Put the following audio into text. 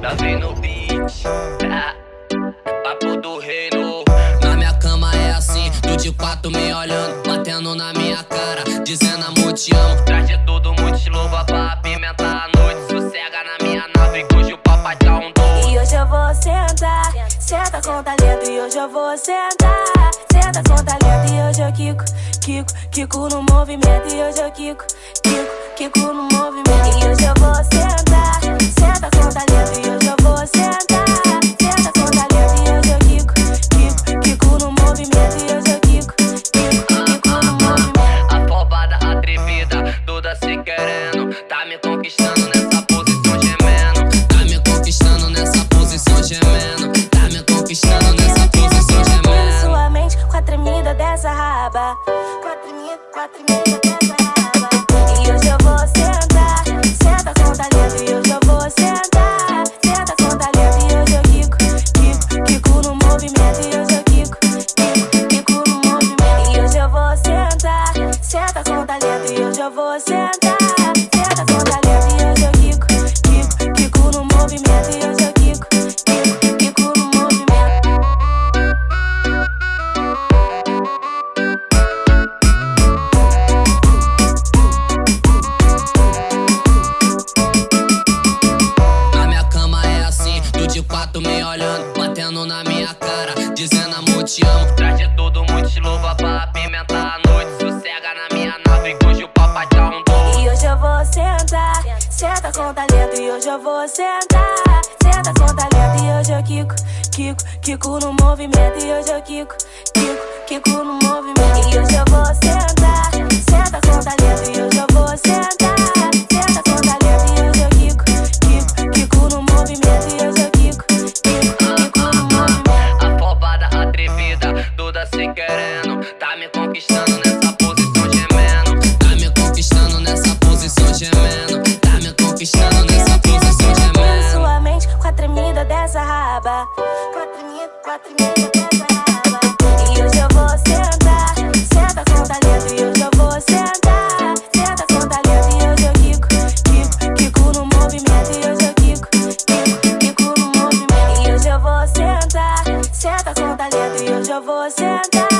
Davi no beat, ah, papo do reino. Na minha cama é assim, do de quatro me olhando, batendo na minha cara, dizendo amor te amo. Traz de tudo, muito estilo, pra apimentar a noite. Sossega na minha nave, cujo papai tá um doce. E hoje eu vou sentar, senta com talento. E hoje eu vou sentar, senta com talento. E hoje eu quico, quico, quico no movimento. E hoje eu quico, quico, quico no movimento. E hoje eu vou sentar, na minha cara, dizendo amor te amo. Traz de tudo, muito estilo, pra apimentar a noite. Sossega na minha nave, cujo papai tá um doce. E hoje eu vou sentar, senta com talento. E hoje eu vou sentar, senta com talento. E hoje eu quico, quico, quico no movimento. E hoje eu quico, quico, quico no movimento. E hoje eu vou sentar, senta com talento. E hoje eu vou sentar, senta com talento. E hoje eu quico, quico, quico no movimento. E hoje eu quico, quico, quico no movimento. E hoje eu vou sentar, senta com talento. E hoje eu vou sentar.